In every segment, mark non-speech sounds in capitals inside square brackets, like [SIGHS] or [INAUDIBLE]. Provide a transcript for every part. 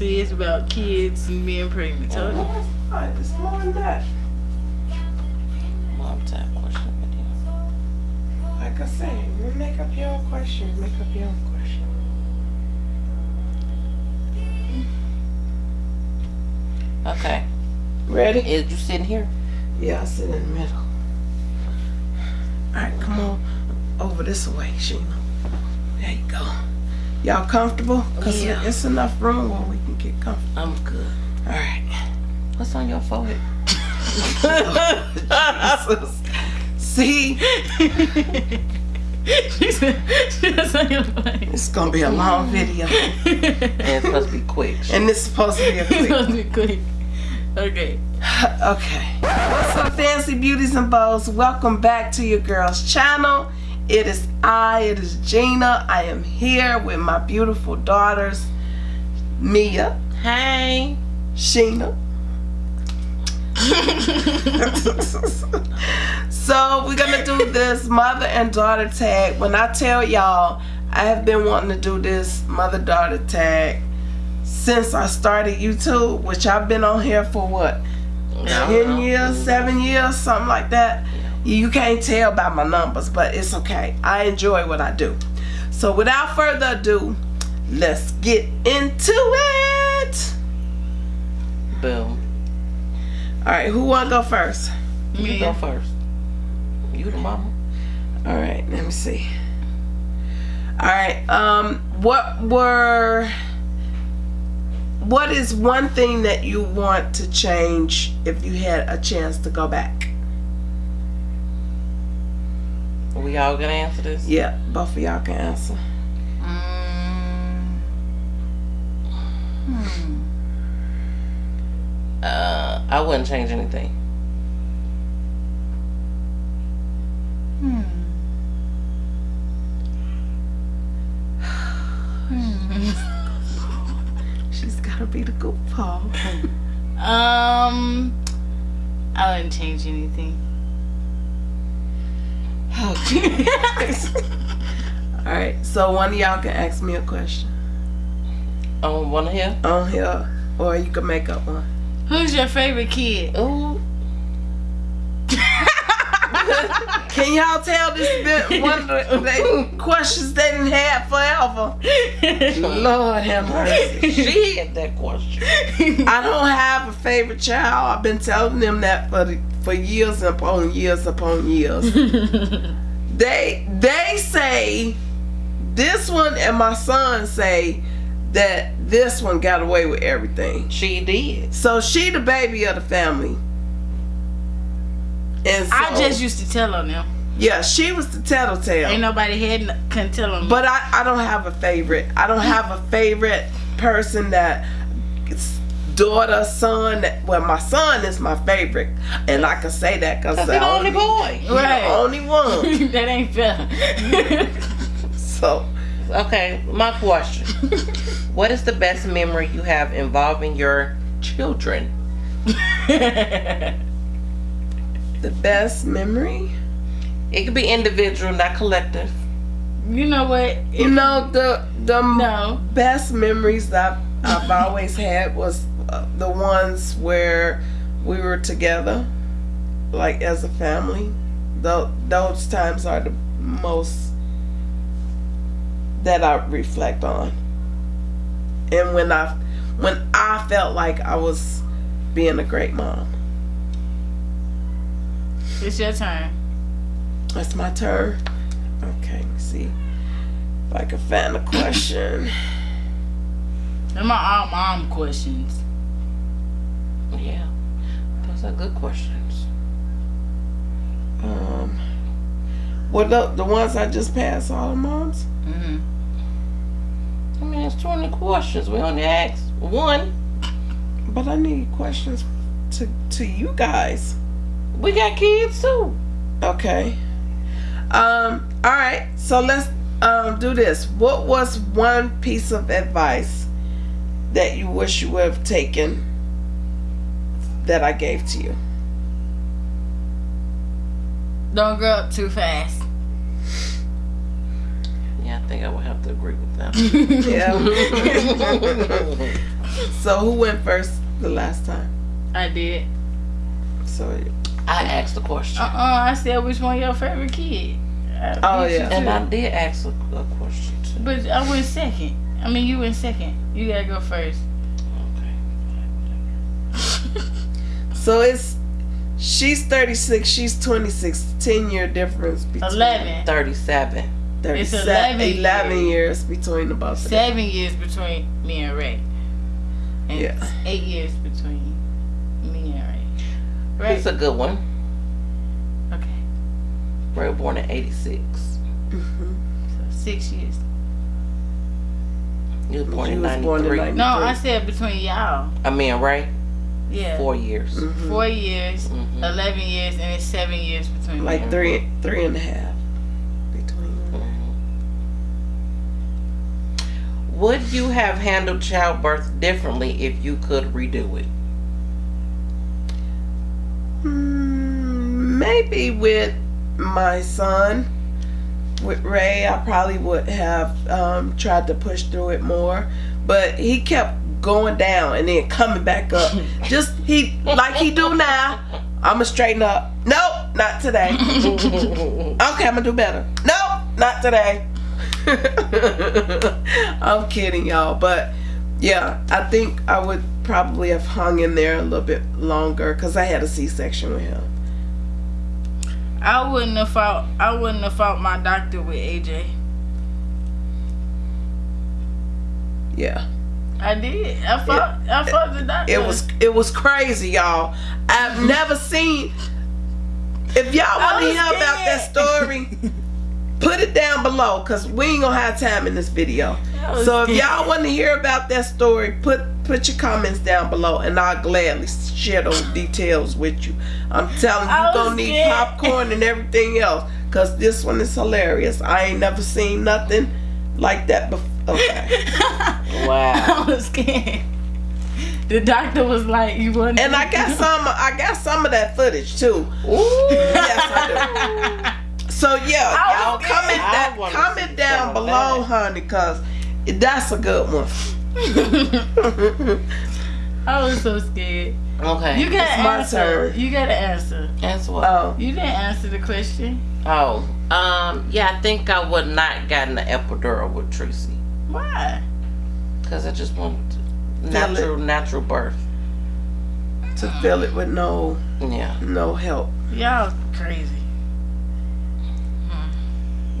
See, it's about kids and being pregnant. Told you. Oh, Alright, it's more than that. Mom tag question video. Like I say, you make up your own question. Make up your own question. Okay. Ready? Is you sitting here? Yeah, I sit in the middle. Alright, come on over this way, Sheena. There you go. Y'all comfortable? Cause Yeah. it's enough room where we can get comfortable. I'm good. Alright. What's on your forehead? Jesus. See, she said, she was on your face. it's gonna be a long video. And it's supposed to be quick. And it's supposed to be a It's quick supposed to be quick. Okay. Okay. What's up, Fancy Beauties and Bows? Welcome back to your girl's channel. It is I, it is Gina. I am here with my beautiful daughters, Mia, Hey. Sheena. so we're gonna do this mother and daughter tag. When I tell y'all, I have been wanting to do this mother daughter tag since I started YouTube, which I've been on here for what ten years, seven years, something like that. You can't tell by my numbers, but it's okay. I enjoy what I do. So without further ado, let's get into it. Boom. All right, who want to go first? You Me. go first. You the mama. All right, let me see. All right, um, what were, what is one thing that you want to change if you had a chance to go back? We all gonna answer this? Yeah, both of y'all can answer. Mm. Hmm. Uh, I wouldn't change anything. Hmm. Hmm. [SIGHS] She's gotta be the good Paul. [LAUGHS] Um, I wouldn't change anything. Okay. [LAUGHS] All right, so one of y'all can ask me a question Oh, wanna hear? on here, or you can make up one. Who's your favorite kid? Ooh. [LAUGHS] Can y'all tell this been one of the questions they didn't have forever? [LAUGHS] Lord have mercy. She had that question. I don't have a favorite child. I've been telling them that for the, for years upon years upon years. [LAUGHS] they they say this one and my son say that this one got away with everything. She did. So she the baby of the family. And so, I just used to tell on them. yeah, she was the tattletale. Ain't nobody had n- couldn't tell on me. But I, I don't have a favorite. I don't have a favorite person that it's daughter, son. Well, my son is my favorite, and I can say that because Cause he the only boy. Right. the only one. [LAUGHS] that ain't fair. [LAUGHS] So Okay, my question. [LAUGHS] what is the best memory you have involving your children? the best memory, It could be individual, not collective. you know what? you know, the the No. best memories that I've always had was uh, the ones where we were together, like as a family. Tho- those times are the most that I reflect on. And when I when I felt like I was being a great mom. It's your turn. That's my turn. Okay, let me see if I can find a question. Them are all mom questions. Yeah, those are good questions. Um, what the the ones I just passed all the moms? hmm I mean, it's 20 questions. We only asked one. But I need questions to to you guys. We got kids too. Okay. Um. All right. So let's um do this. What was one piece of advice that you wish you would have taken that I gave to you? Don't grow up too fast. Yeah, I think I would have to agree with that. [LAUGHS] Yeah. [LAUGHS] So who went first the last time? I did. So I asked the question. Uh uh I said which one your favorite kid. I Oh, yeah. And I did ask a, a question too. But I went second. I mean, you went second. You gotta go first. Okay. [LAUGHS] so it's she's 36, she's 26. 10 year difference between 11. 37. 37, It's 11 11 years. years between the both of them. Seven years between me and Ray. And Yeah. eight years between me and Ray. Right? He's a good one. okay. Ray born in 86. Mm-hmm. So six years. You was born She in was born in 93. 90. No, I said between y'all. I mean, right? Yeah. four years. Mhm. Four years, Mhm. 11 years, and it's seven years between Like me. three, three and a half between. them. Mhm. Would you have handled childbirth differently if you could redo it? Hmm, maybe with my son, with Ray, I probably would have um, tried to push through it more, but he kept going down and then coming back up. [LAUGHS] Just he like he do now. I'ma straighten up. Nope, not today. [LAUGHS] Okay, I'm gonna do better. Nope, not today. [LAUGHS] I'm kidding, y'all. But yeah, I think I would probably have hung in there a little bit longer because I had a C-section with him. I wouldn't have fought. I wouldn't have fought my doctor with AJ. Yeah, I did. I fought. I fought the doctor. it was it was crazy, y'all. I've mm-hmm. never seen. If y'all want to hear about that story, [LAUGHS] put it down below because we ain't gonna have time in this video. I was So if y'all want to hear about that story, put put your comments down below, and I'll gladly share those details with you. I'm telling you, you're gonna need scared. popcorn and everything else, cause this one is hilarious. I ain't never seen nothing like that before. Okay. [LAUGHS] Wow. I was scared. The doctor was like, "You want?" And I [LAUGHS] got some. I got some of that footage too. Yes, I do. [LAUGHS] So yeah, y'all comment that, comment down below, that. honey, cause that's a good one. [LAUGHS] I was so scared. Okay. You gotta It's my answer. turn. You gotta answer. Answer what? oh, You didn't answer the question. Oh, um, yeah, I think I would not gotten the epidural with Tracy Why? because I just wanted to- Feel natural, natural birth. to fill it with no Yeah. no help. Y'all crazy.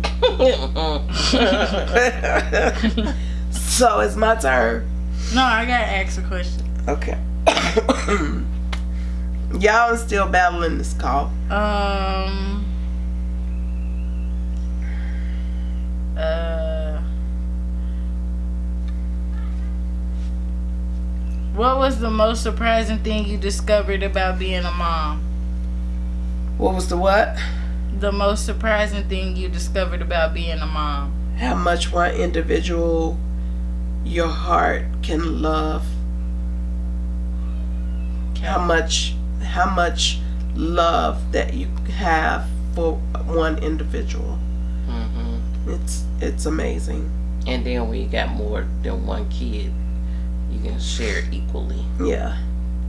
[LAUGHS] so it's my turn. No, I gotta ask a question. Okay. [COUGHS] Y'all are still battling this call. Um. Uh. What was the most surprising thing you discovered about being a mom? What was the what? The most surprising thing you discovered about being a mom. How much one individual your heart can love. How much how much love that you have for one individual. hmm It's it's amazing. And then when you got more than one kid, you can share equally. Yeah.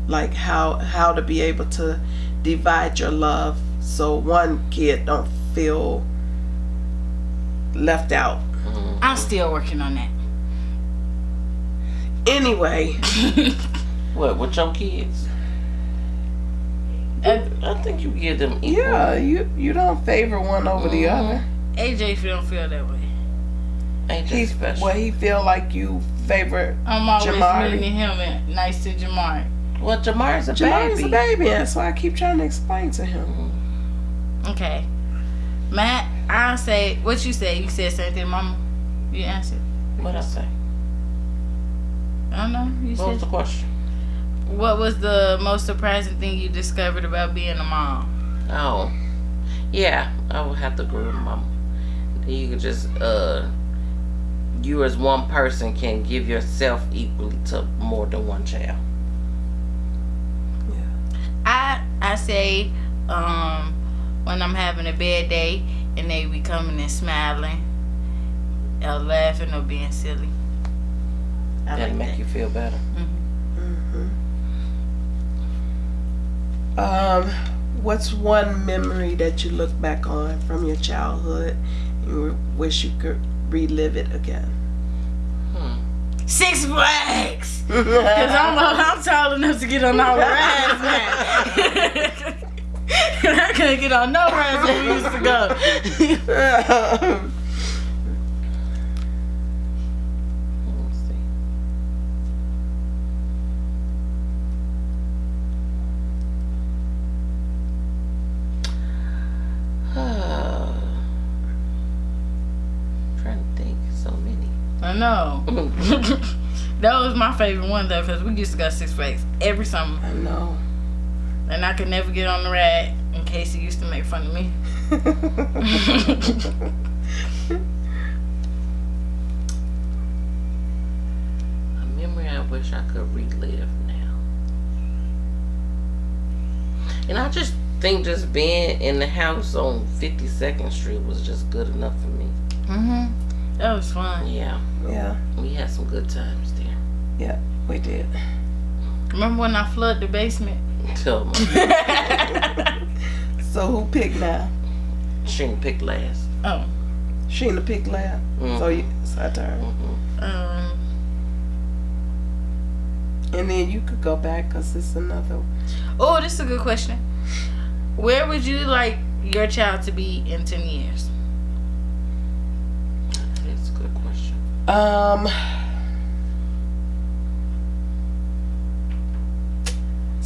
Like how how to be able to divide your love so one kid don't feel left out. Mhm. I'm still working on that. Anyway, [LAUGHS] What with your kids? Uh, I think you give them equal. yeah, you you don't favor one over the Mhm. other. AJ don't feel that way. Ain't He special? well he feel like you favor I'm always Jamari. meeting him and nice to Jamari. well, Jamar's a Jamar's baby. a baby, that's why I keep trying to explain to him. Mhm. Okay. Matt, I'll say what you say. You said something, Mama. You answered. What I say? I don't know. You What was the question? what was the most surprising thing you discovered about being a mom? Oh, yeah, I would have to agree with mama. You could just, uh, you as one person can give yourself equally to more than one child. Yeah. I I say um when I'm having a bad day and they be coming and smiling or laughing or being silly. I That'll like make that. you feel better. Mm-hmm. Mm-hmm. Um, what's one memory that you look back on from your childhood and wish you could relive it again? Hmm. Six Flags, [LAUGHS] because I'm, I'm tall enough to get on all rides now. [LAUGHS] [LAUGHS] I couldn't get on no rides when we used to go. Let's see. trying to think. So many. I know. [LAUGHS] [LAUGHS] that was my favorite one though, cause we used to go Six Flags every summer, I know. And I could never get on the ride. In case he used to make fun of me. [LAUGHS] A memory I wish I could relive now. And I just think just being in the house on 52nd Street was just good enough for me. mhm. That was fun. Yeah, yeah, we had some good times there. Yeah, we did. Remember when I flooded the basement? Tell me, [LAUGHS] So who picked now? Sheen picked last. oh. Sheena picked last. Mhm. So you, it's her turn. Mhm. Um. And then you could go back because it's another. Oh, this is a good question. Where would you like your child to be in ten years? That's a good question. Um.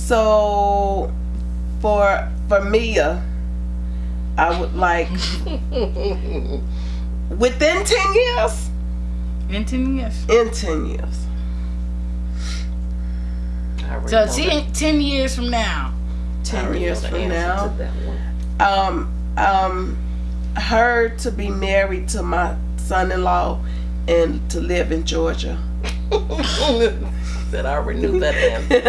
So, for for Mia, I would like [LAUGHS] within ten years. In ten years. In ten years. So know ten, years from now. Ten years from now. to that one. Um. Um. Her to be married to my son-in-law, and to live in Georgia. [LAUGHS] Said I already knew that answer.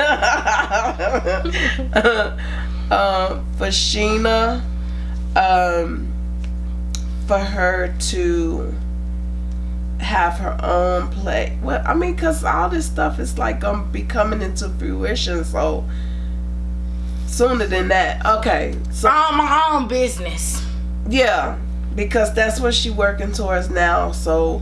um, for Sheena, um, for her to have her own play. Well, I mean, cause all this stuff is like gonna be coming into fruition. So sooner than that. Okay, so Own my own business. yeah, because that's what she working towards now. So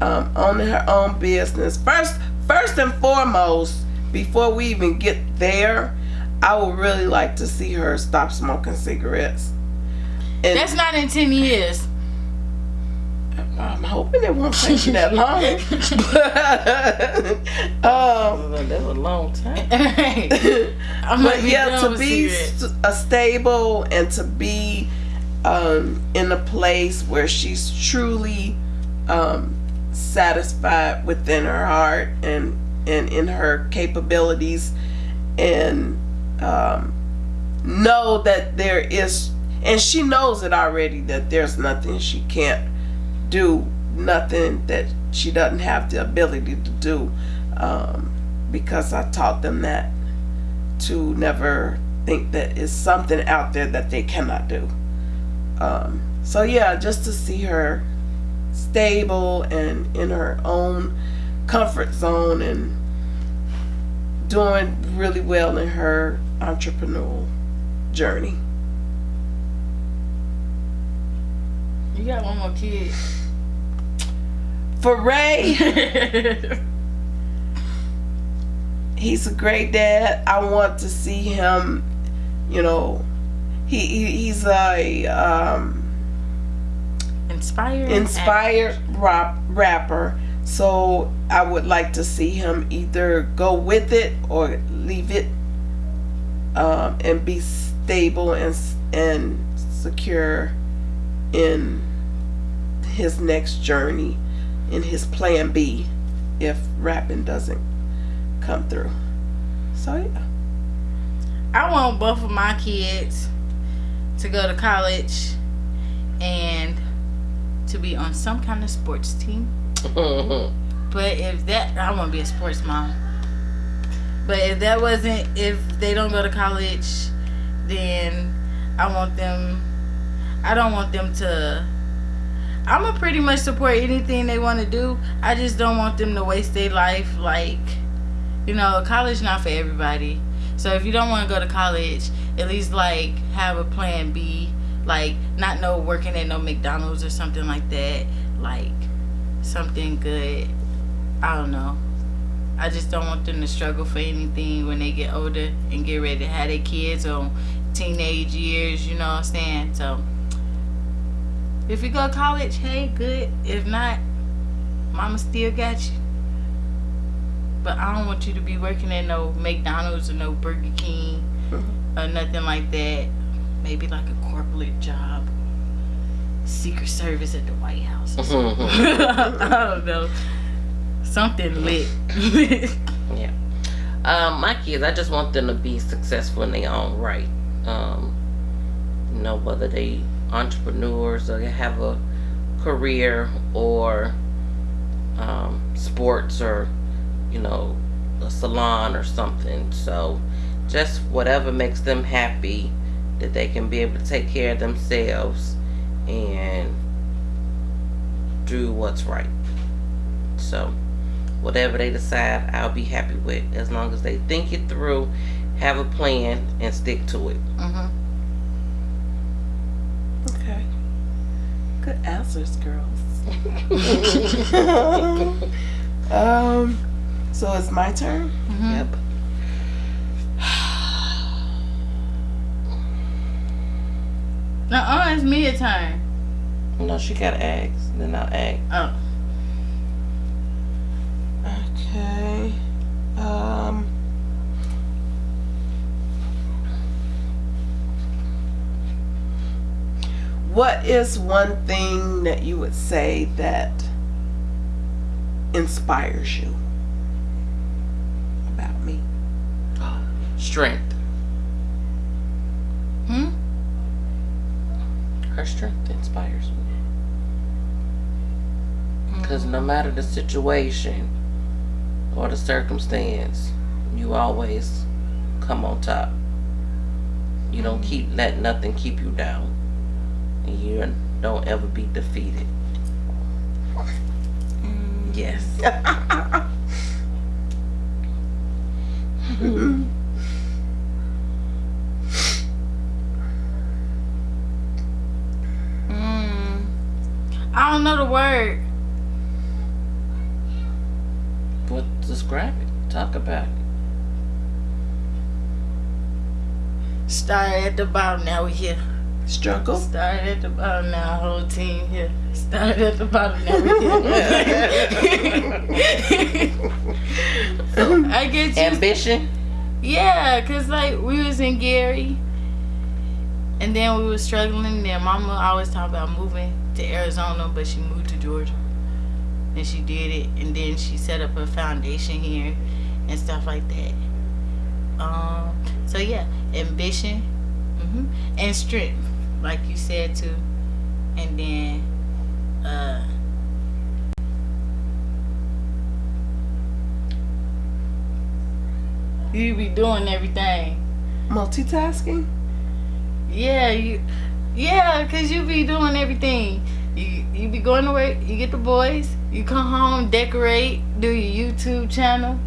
um, owning her own business first. First and foremost, before we even get there, I would really like to see her stop smoking cigarettes. And That's not in ten years. I'm hoping it won't take you that long. But, [LAUGHS] [LAUGHS] um, That's a long time. [LAUGHS] But yeah, to be st- a stable and to be um, in a place where she's truly um, satisfied within her heart and and in her capabilities, and um, know that there is, and she knows it already that there's nothing she can't do, nothing that she doesn't have the ability to do, um, because I taught them that to never think that it's something out there that they cannot do. Um, so yeah, just to see her stable and in her own comfort zone and doing really well in her entrepreneurial journey. You got one more kid. For Ray, [LAUGHS] he's a great dad. I want to see him, you know, he, he he's a um, Inspired. inspired rap, rapper. So I would like to see him either go with it or leave it, um, and be stable and and secure in his next journey, in his plan B, if rapping doesn't come through. So yeah. I want both of my kids to go to college and to be on some kind of sports team. [LAUGHS] But if that, I want to be a sports mom. But if that wasn't, if they don't go to college, then I want them. I don't want them to. I'm gonna pretty much support anything they want to do. I just don't want them to waste their life. Like, you know, college not for everybody. So if you don't want to go to college, at least like have a plan B. Like not no working at no McDonald's or something like that. Like something good. I don't know. I just don't want them to struggle for anything when they get older and get ready to have their kids or teenage years, you know what I'm saying? So if you go to college, hey, good. If not, mama still got you. But I don't want you to be working at no McDonald's or no Burger King mm-hmm. or nothing like that. Maybe like a corporate job. Secret Service at the White House. something. [LAUGHS] I don't know. Something lit. [LAUGHS] Yeah. Um, my kids, I just want them to be successful in their own right. Um, you know, whether they entrepreneurs or they have a career or um, sports or, you know, a salon or something. So just whatever makes them happy that they can be able to take care of themselves and do what's right. So whatever they decide, I'll be happy with as long as they think it through, have a plan, and stick to it. hmm Okay. Good answers, girls. [LAUGHS] [LAUGHS] um, so it's my turn. hmm Yep. Now, it's me a turn. No, she got eggs. Then I'll egg. Oh. Okay. Um. What is one thing that you would say that inspires you about me? [GASPS] Strength. Hmm? Her strength inspires me. Because no matter the situation or the circumstance, you always come on top. You don't mm-hmm. keep let nothing keep you down. And you don't ever be defeated. Mm. Yes. [LAUGHS] [LAUGHS] don't know the word. But describe it. Talk about it. Started at the bottom, now we here. Struggle. Started at the bottom, now whole team here. Started at the bottom, now we here. so [LAUGHS] I get you. Ambition. Yeah, cause like we was in Gary, and then we was struggling. Then Mama always talked about moving to Arizona, but she moved to Georgia, and she did it. And then she set up a foundation here, and stuff like that. Um. So yeah, ambition, hmm and strength, like you said too, and then uh. You be doing everything. Multitasking. Yeah, you, yeah, cause you be doing everything. You you be going to work, you get the boys, you come home, decorate, do your YouTube channel,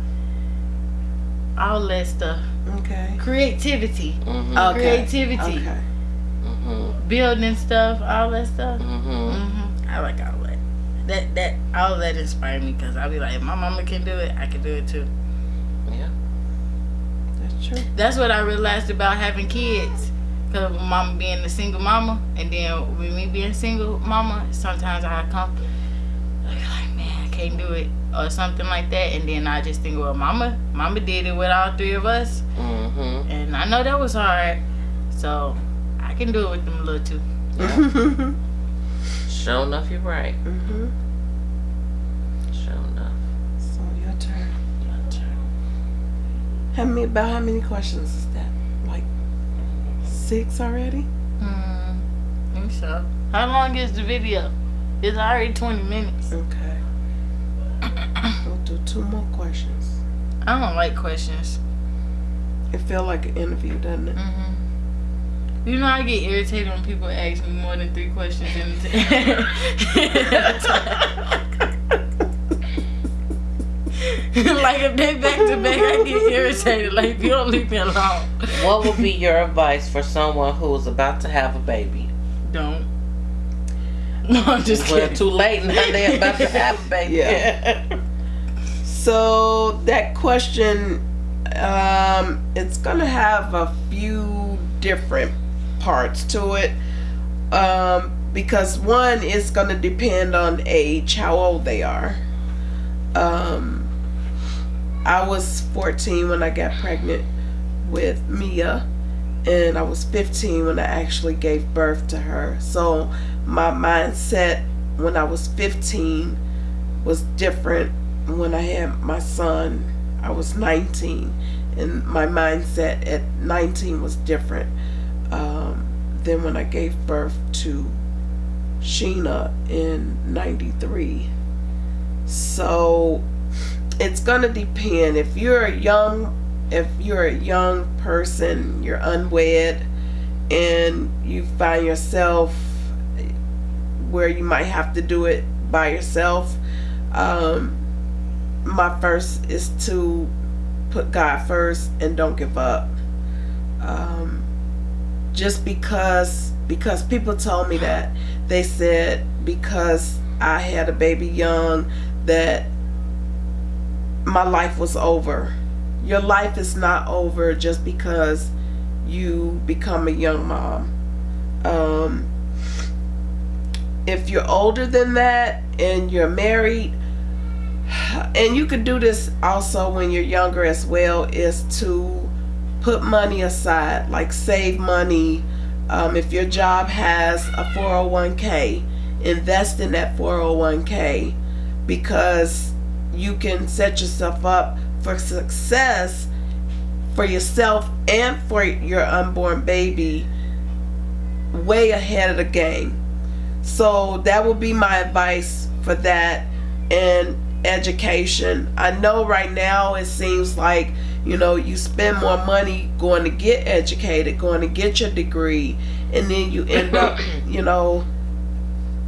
all that stuff. Okay. Creativity, Mm-hmm. Okay. creativity, Okay. Mm-hmm. building stuff, all that stuff. Mm-hmm. hmm I like all that. That that all that inspired me because I'll be like, if my mama can do it, I can do it too. Yeah. That's true. That's what I realized about having kids. Cause of mama being a single mama, and then with me being single mama, sometimes I come I like, man, I can't do it, or something like that, and then I just think, well, mama, mama did it with all three of us, Mm-hmm. and I know that was hard, so I can do it with them little two. mm-hmm. Sure enough, you're right. Sure enough. So your turn. Your turn. How many? About how many questions is that? Like six already? Hmm, think so. How long is the video? It's already twenty minutes. Okay. [COUGHS] We'll do two more questions. I don't like questions. It felt like an interview, doesn't it? hmm You know, I get irritated when people ask me more than three questions in a time. [LAUGHS] [LAUGHS] [LAUGHS] like if they back to back, I get irritated. Like if you don't leave me alone. What would be your advice for someone who's about to have a baby? Don't. No, I'm just Well, kidding. too late now. They're about to have a [LAUGHS] baby. Yeah. So that question, um, it's gonna have a few different parts to it. Um, because one is gonna depend on age, how old they are. Um, I was 14 when I got pregnant with Mia, and I was 15 when I actually gave birth to her. So my mindset when I was 15 was different when I had my son. I was 19, and my mindset at 19 was different um, than when I gave birth to Sheena in 93. So it's gonna depend. If you're a young, if you're a young person, you're unwed, and you find yourself where you might have to do it by yourself. Um, my first is to put God first and don't give up. Um, just because because people told me that they said because I had a baby young that my life was over. Your life is not over just because you become a young mom. Um, if you're older than that and you're married, and you could do this also when you're younger as well, is to put money aside, like save money. Um, if your job has a 401k, invest in that 401k because you can set yourself up for success for yourself and for your unborn baby way ahead of the game. So that would be my advice for that and education. I know right now it seems like, you know, you spend more money going to get educated, going to get your degree, and then you end up, [LAUGHS] you know,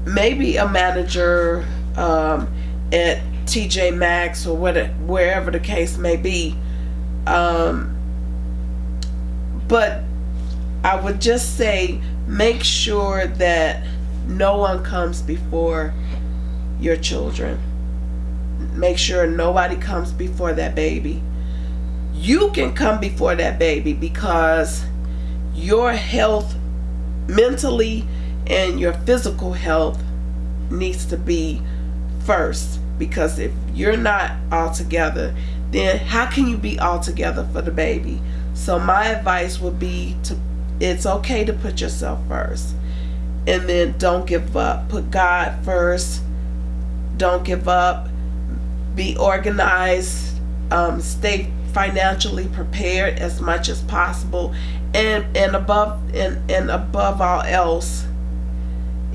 maybe a manager um, at TJ Maxx or whatever, wherever the case may be. Um, but I would just say make sure that no one comes before your children. Make sure nobody comes before that baby. You can come before that baby because your health mentally and your physical health needs to be first because if you're not all together then how can you be all together for the baby? So my advice would be to it's okay to put yourself first. And then don't give up. Put god first. Don't give up. Be organized. Um, stay financially prepared as much as possible. And and above and, and above all else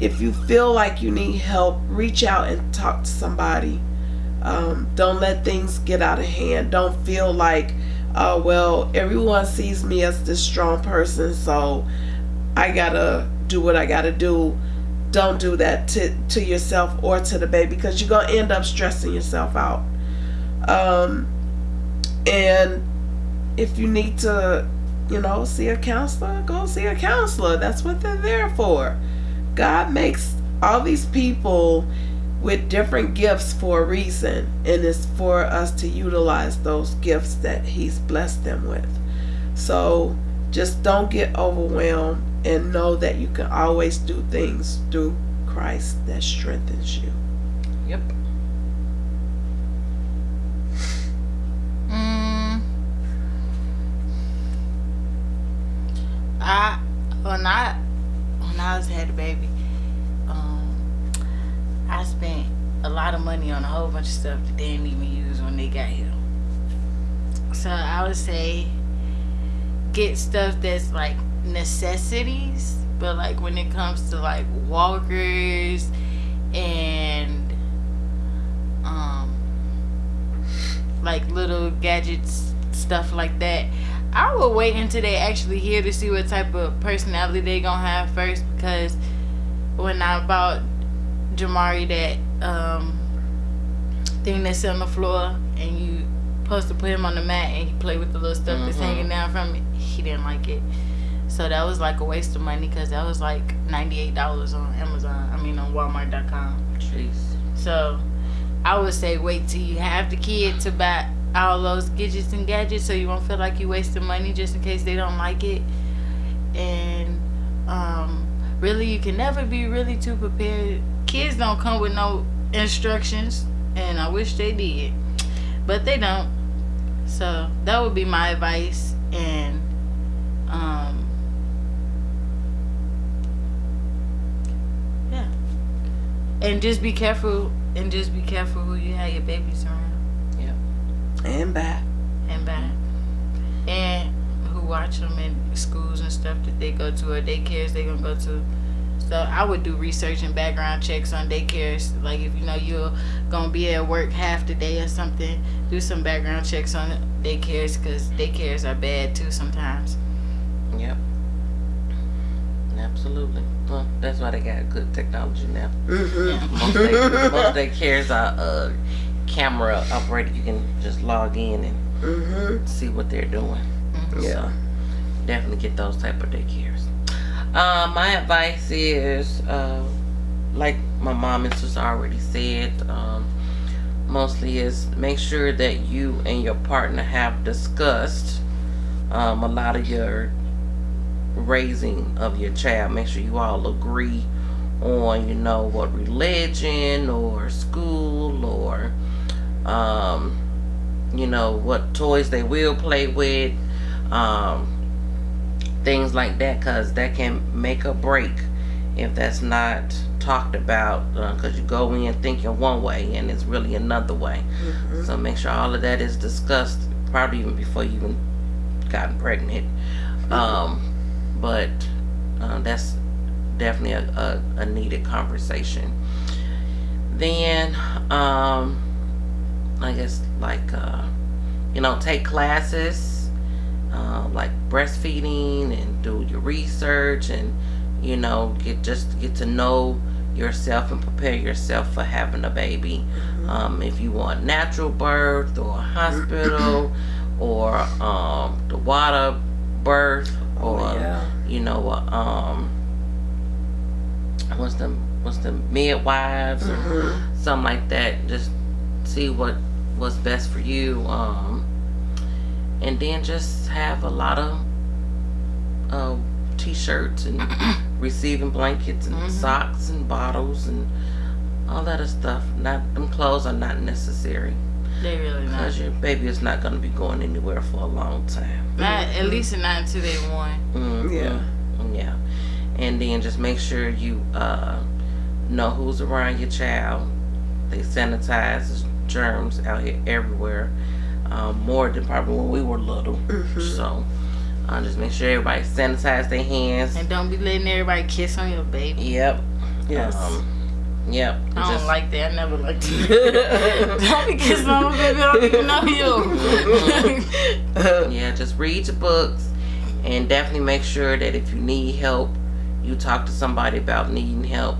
if you feel like you need help reach out and talk to somebody. Um, don't let things get out of hand. Don't feel like oh well everyone sees me as this strong person so i gotta do what i gotta do. Don't do that to, to yourself or to the baby because you're gonna end up stressing yourself out. Um, and if you need to you know see a counselor go see a counselor. That's what they're there for god makes all these people with different gifts for a reason and it's for us to utilize those gifts that he's blessed them with. So just don't get overwhelmed and know that you can always do things through christ that strengthens you. Yep. Mm, I when I was had a baby, um, I spent a lot of money on a whole bunch of stuff that they didn't even use when they got here. So I would say get stuff that's like necessities, but like when it comes to like walkers and um like little gadgets stuff like that i will wait until they actually here to see what type of personality they gonna have first because when i bought jamari that um thing that's on the floor, and you supposed to put him on the mat, and he play with the little stuff that's Mhm. hanging down from it. He didn't like it, so that was like a waste of money because that was like ninety eight dollars on Amazon. I mean on Walmart.com. Jeez. So I would say wait till you have the kid to buy all those gadgets and gadgets so you won't feel like you wasting money just in case they don't like it. And um, really, you can never be really too prepared. Kids don't come with no instructions, and I wish they did, but they don't. So that would be my advice. And um, yeah, and just be careful. And just be careful who you have your babies around And back. and back, and who watch them in schools and stuff that they go to or daycares they gonna go to. So I would do research and background checks on daycares. Like if you know you're gonna be at work half the day or something, do some background checks on daycares because daycares are bad too sometimes. Yep. Absolutely. Well, that's why they got good technology now. Mm-hmm. Most they, most of their cares are uh, camera operated. You can just log in and Mm-hmm. see what they're doing. Yeah. Definitely get those type of daycares. Uh, my advice is, uh, like my mom and sister already said, um, mostly is make sure that you and your partner have discussed um, a lot of your raising of your child. Make sure you all agree on, you know, what religion or school or, um, you know, what toys they will play with, um, things like that, because that can make or break if that's not talked about. Because you go in thinking one way and it's really another way. Mm-hmm. So make sure all of that is discussed, probably even before you even gotten pregnant. Um, but uh, that's definitely a, a, a needed conversation. Then, um, I guess like uh, you know, take classes uh, like breastfeeding and do your research and you know get just get to know yourself and prepare yourself for having a baby. Um, if you want natural birth or hospital [CLEARS THROAT] or um, the water birth or Oh, yeah. you know uh, um, what's the what's the midwives or Mm-hmm. something like that. Just see what what's best for you. Um, and then just have a lot of uh, t-shirts and [CLEARS THROAT] receiving blankets and Mhm. socks and bottles and all that other stuff. Not them clothes are not necessary They really not. because your baby is not going to be going anywhere for a long time. Not at least not until they one. Mhm. Yeah. Yeah. And then just make sure you uh, know who's around your child. They sanitize there's germs out here everywhere. Um, more than probably when we were little. Mhm. So uh, just make sure everybody sanitize their hands. And don't be letting everybody kiss on your baby. Yep. Yes. Um, yep. I don't Just- like that. I never liked [LAUGHS] it. don't be kissing on my baby. I don't even know you. yeah, just read your books and definitely make sure that if you need help, you talk to somebody about needing help.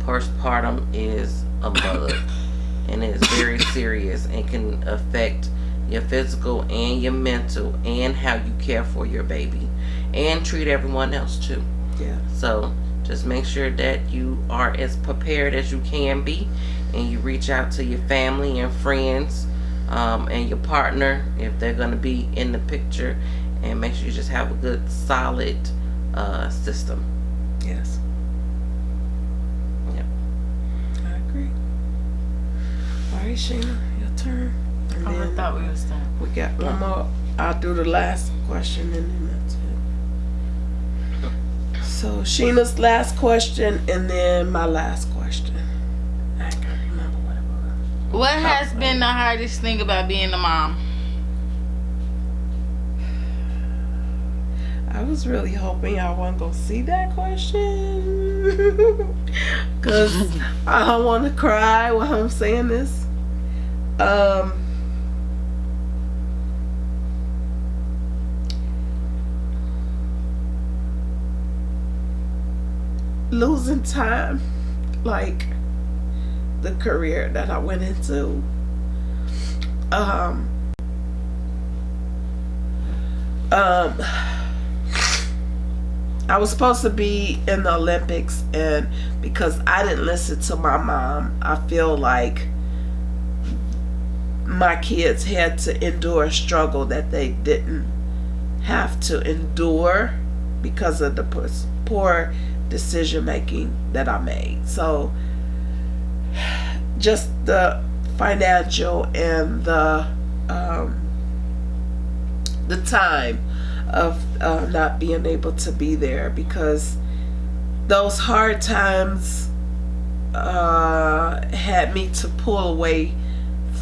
Postpartum is a bug [LAUGHS] and it is very serious and can affect your physical and your mental and how you care for your baby and treat everyone else too. yeah. So just make sure that you are as prepared as you can be and you reach out to your family and friends um, and your partner if they're going to be in the picture and make sure you just have a good solid uh, system. Yes. Sheena, your turn. And Oh, I thought we was done. we got one more. I'll do the last question and then that's it. So Sheena's last question and then my last question. I can't remember what it was. What has oh. been the hardest thing about being a mom? I was really hoping y'all wasn't gonna see that question. [LAUGHS] Cause I don't wanna cry while I'm saying this. Um losing time like the career that I went into. Um um I was supposed to be in the Olympics and because I didn't listen to my mom, I feel like my kids had to endure a struggle that they didn't have to endure because of the poor decision making that I made. So just the financial and the um, the time of uh, not being able to be there because those hard times uh, had me to pull away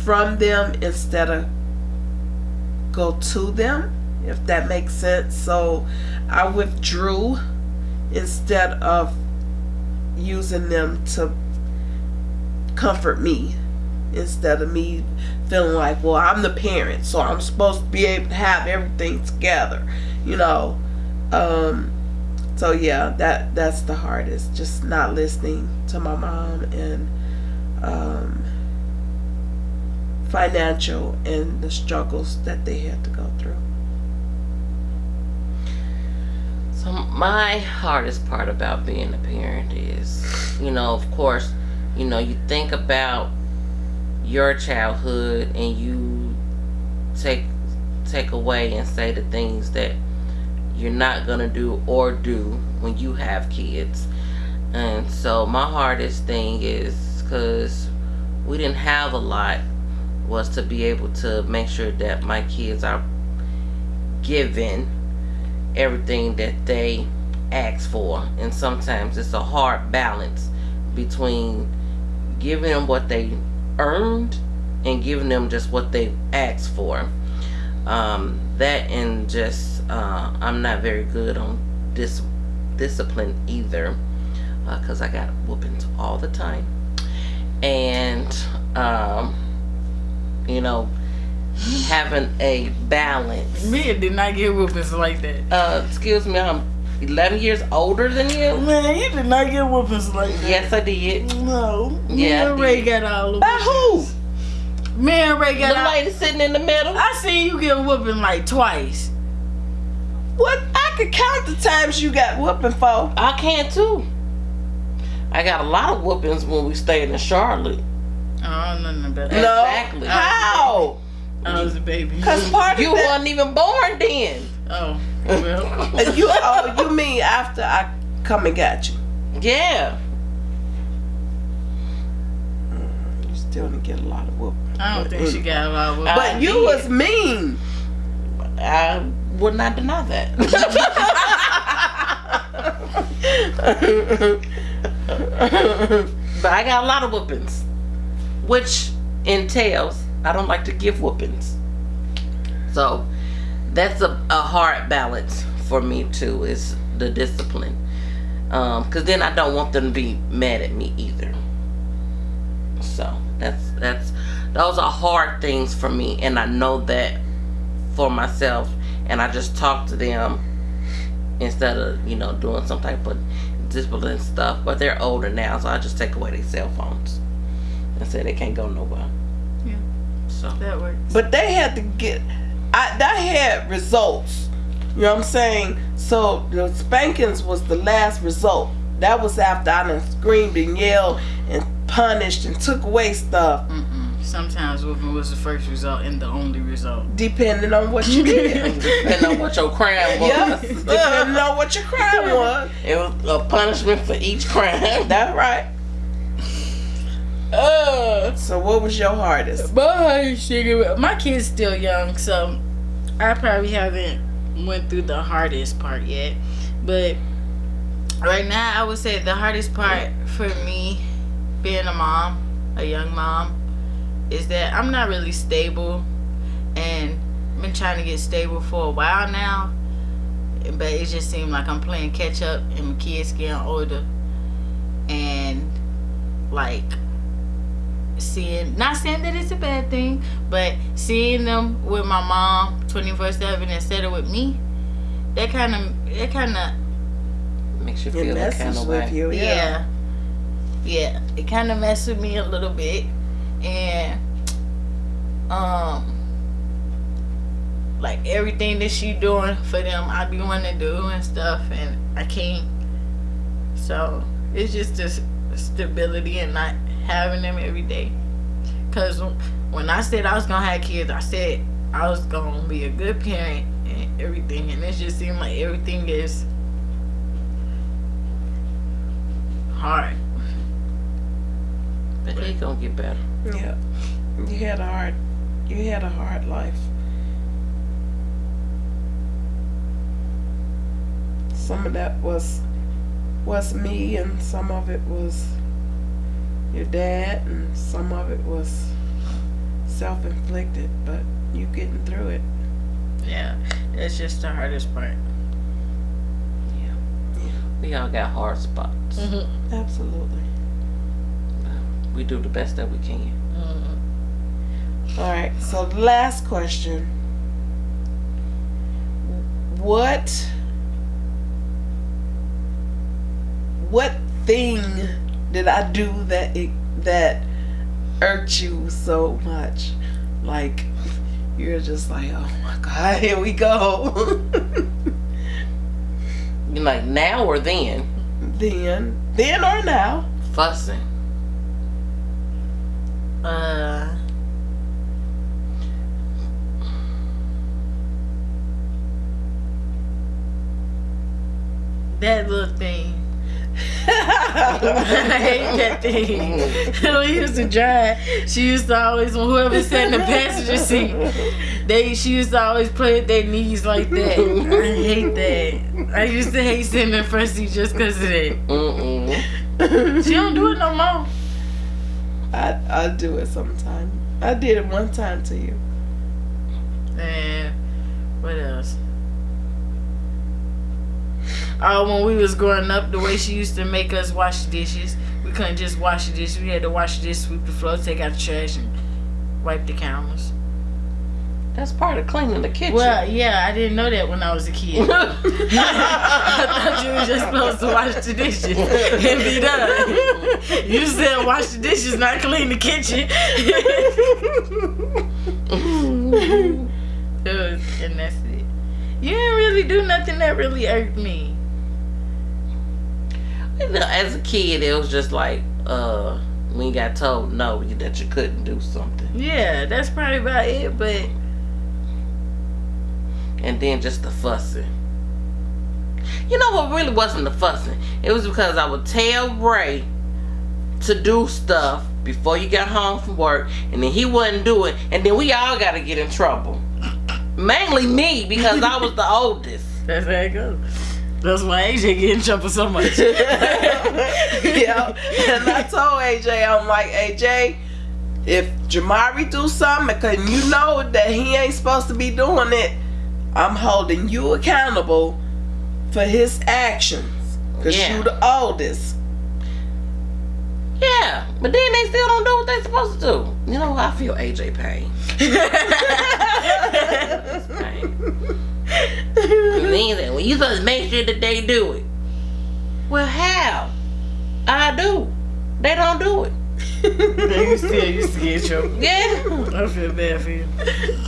from them instead of go to them if that makes sense. So I withdrew instead of using them to comfort me instead of me feeling like well i'm the parent so i'm supposed to be able to have everything together you know? Um so yeah that that's the hardest just not listening to my mom and um financial and the struggles that they had to go through. So my hardest part about being a parent is you know of course you know you think about your childhood and you take take away and say the things that you're not gonna do or do when you have kids. And so my hardest thing is because we didn't have a lot was to be able to make sure that my kids are given everything that they ask for and sometimes it's a hard balance between giving them what they earned and giving them just what they asked for. Um, that and just uh, I'm not very good on this discipline either because uh, I got whoopings all the time and um, you know having a balance. Me did not get whoopings like that. Uh, excuse me, I'm 11 years older than you? Man, you did not get whoopings like that. Yes, I did. No. Yeah. Me and Ray got all By who? Me and Ray got The all... lady sitting in the middle? I seen you get whooping like twice. What? I could count the times you got whooping for. I can too. I got a lot of whoopings when we stayed in Charlotte. Oh, nothing about that. No. Exactly. How? I was a baby. Cause part you that... wasn't even born then. Oh. [LAUGHS] Well. you oh you mean after I come and got you? Yeah. Mm, you still didn't get a lot of whoop. I don't think she got a lot of whoop. But you did. was mean. I would not deny that. [LAUGHS] but I got a lot of whoopings, which entails I don't like to give whoopings. So that's a, a hard balance for me too is the discipline. Because um, then I don't want them to be mad at me either. So that's that's those are hard things for me and I know that for myself and I just talk to them instead of you know doing some type of discipline stuff but they're older now so I just take away their cell phones and say they can't go nowhere yeah so that works but they had to get I that had results. You know what I'm saying? So the spankings was the last result. That was after I done screamed and yelled and punished and took away stuff. Mm-mm. Sometimes whooping was the first result and the only result. Depending on what you [LAUGHS] did. depending on what your crime was. Yes, depending on what your crime [LAUGHS] was. It was a punishment for each crime. That's right. Uh, so what was your hardest? My my kid's still young, so I probably haven't went through the hardest part yet. But right now, I would say the hardest part for me, being a mom, a young mom, is that I'm not really stable, and I've been trying to get stable for a while now. But it just seemed like I'm playing catch up, and my kids getting older, and like seeing not saying that it's a bad thing but seeing them with my mom 24 7 instead of with me that kind of that kind of makes you feel that kind of way. you, yeah. Yeah, yeah. it kind of messes with me a little bit. And um like everything that she doing for them I be wanting to do and stuff and I can't. So it's just this stability and not having them every day because when I said I was gonna have kids I said I was gonna be a good parent and everything and it just seemed like everything is hard But it's gonna get better. Yeah. You had a hard you had a hard life. Some of that was was me and some of it was your dad and some of it was self inflicted, but you getting through it. yeah it's just the hardest part Yeah. We all got hard spots. mm-hmm. Absolutely. We do the best that we can. Mm-hmm. All right. So the last question. What what thing did I do that it, that irked you so much? Like you're just like, "Oh my god, [LAUGHS] here we go." You [LAUGHS] like now or then? then, then or now? Fussing. uh that little thing I hate that thing. when [LAUGHS] we used to drive, she used to always, when whoever sat in the passenger seat, they she used to always play with their knees like that. I hate that. I used to hate sitting in the front seat just because of that. Mm-mm. She don't do it no more. I I do it sometime. I did it one time to you. And what else? Oh, when we was growing up, the way she used to make us wash dishes, we couldn't just wash the dishes. We had to wash the dishes, sweep the floor, take out the trash, and wipe the counters. That's part of cleaning the kitchen. Well, yeah, I didn't know that when I was a kid. [LAUGHS] [LAUGHS] I thought you were just supposed to wash the dishes and be done. You said wash the dishes, not clean the kitchen. [LAUGHS] It and that's it. You didn't really do nothing that really irked me. You know, as a kid, it was just like, uh, when you got told no, you- that you couldn't do something. Yeah, that's probably about it. But And then just the fussing. You know what really wasn't the fussing? It was because I would tell Ray to do stuff before you got home from work, and then he wouldn't do it, and then we all got to get in trouble. Mainly me, because I was the oldest. that's how it goes. That's why AJ get in trouble so much. [LAUGHS] yeah. And I told AJ, I'm like, AJ, if Jamari do something, cause you know that he ain't supposed to be doing it, I'm holding you accountable for his actions. Cause Yeah. you the oldest. Yeah, but then they still don't do what they supposed to do. You know, I feel AJ pain. [LAUGHS] pain. And then they, well, you supposed to make sure that they do it. Well, how? I do. They don't do it. [LAUGHS] you still used to get trouble. Yeah. I feel bad for you.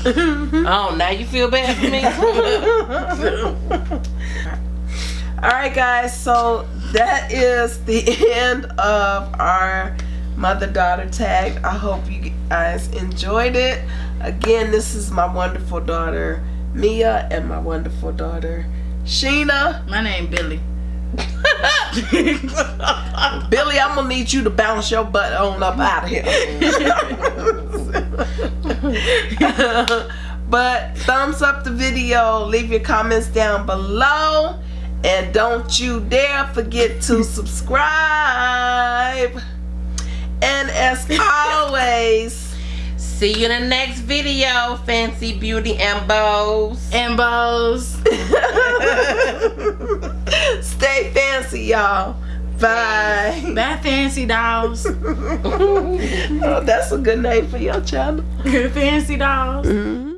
[LAUGHS] Oh, now you feel bad for me. [LAUGHS] All right, guys. So that is the end of our mother daughter tag. I hope you guys enjoyed it. Again, this is my wonderful daughter Mia and my wonderful daughter Sheena. My name Billy. [LAUGHS] Billy, I'm gonna need you to bounce your butt on up out of here. [LAUGHS] but thumbs up the video, leave your comments down below, and don't you dare forget to [LAUGHS] subscribe. And as always, See you in the next video, Fancy Beauty and Bows. And bows. [LAUGHS] stay fancy, y'all. Bye. [LAUGHS] Bad fancy dolls. [LAUGHS] oh, that's a good name for your channel. fancy dolls. Mhm.